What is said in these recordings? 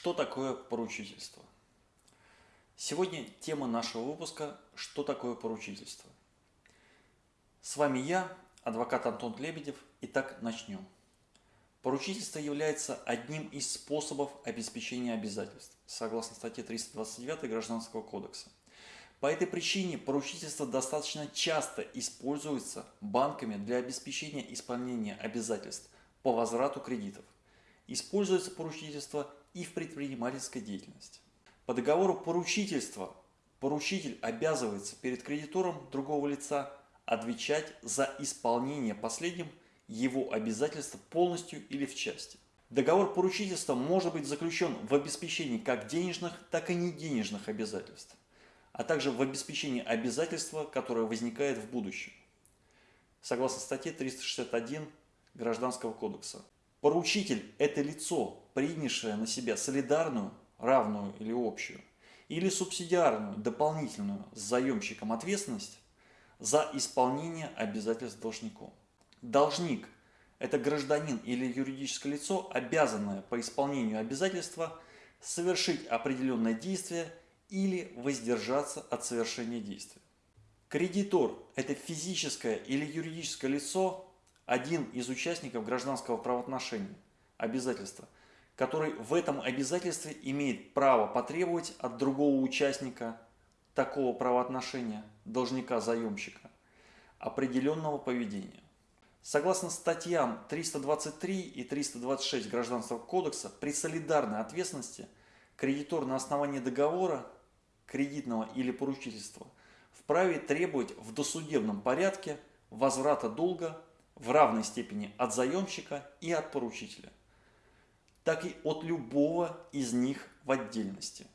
Что такое поручительство? Сегодня тема нашего выпуска «Что такое поручительство?». С вами я, адвокат Антон Лебедев. Итак, начнем. Поручительство является одним из способов обеспечения обязательств, согласно статье 329 Гражданского кодекса. По этой причине поручительство достаточно часто используется банками для обеспечения исполнения обязательств по возврату кредитов. Используется поручительство и в предпринимательской деятельности. По договору поручительства поручитель обязывается перед кредитором другого лица отвечать за исполнение последним его обязательства полностью или в части. Договор поручительства может быть заключен в обеспечении как денежных, так и неденежных обязательств, а также в обеспечении обязательства, которое возникает в будущем. Согласно статье 361 Гражданского кодекса. Поручитель – это лицо, принявшее на себя солидарную, равную или общую, или субсидиарную, дополнительную с заемщиком ответственность за исполнение обязательств должником. Должник – это гражданин или юридическое лицо, обязанное по исполнению обязательства совершить определенное действие или воздержаться от совершения действия. Кредитор – это физическое или юридическое лицо, один из участников гражданского правоотношения, обязательства, который в этом обязательстве имеет право потребовать от другого участника такого правоотношения, должника-заемщика, определенного поведения. Согласно статьям 323 и 326 Гражданского кодекса, при солидарной ответственности кредитор на основании договора, кредитного или поручительства вправе требовать в досудебном порядке возврата долга в равной степени от заемщика и от поручителя, так и от любого из них в отдельности.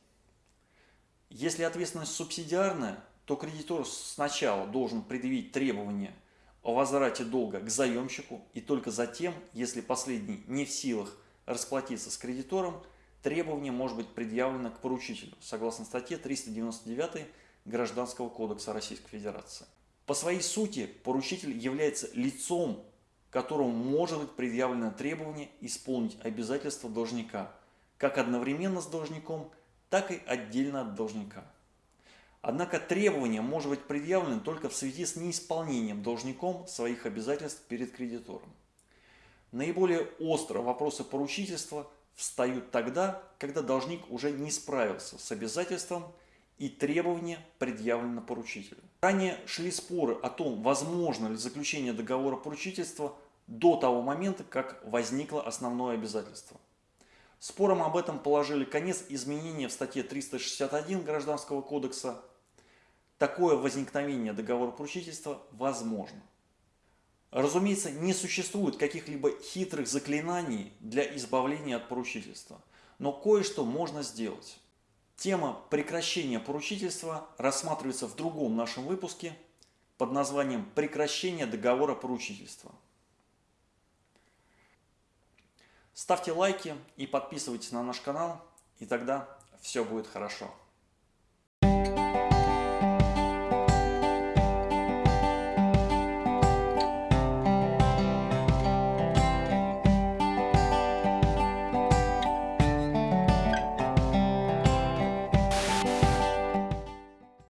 Если ответственность субсидиарная, то кредитор сначала должен предъявить требования о возврате долга к заемщику и только затем, если последний не в силах расплатиться с кредитором, требование может быть предъявлено к поручителю, согласно статье 399 Гражданского кодекса Российской Федерации. По своей сути поручитель является лицом, которому может быть предъявлено требование исполнить обязательства должника, как одновременно с должником, так и отдельно от должника. Однако требование может быть предъявлено только в связи с неисполнением должником своих обязательств перед кредитором. Наиболее остро вопросы поручительства встают тогда, когда должник уже не справился с обязательством и требования предъявлены поручителю. Ранее шли споры о том, возможно ли заключение договора поручительства до того момента, как возникло основное обязательство. Спором об этом положили конец изменения в статье 361 Гражданского кодекса. Такое возникновение договора поручительства возможно. Разумеется, не существует каких-либо хитрых заклинаний для избавления от поручительства, но кое-что можно сделать. Тема прекращения поручительства рассматривается в другом нашем выпуске под названием «Прекращение договора поручительства». Ставьте лайки и подписывайтесь на наш канал, и тогда все будет хорошо.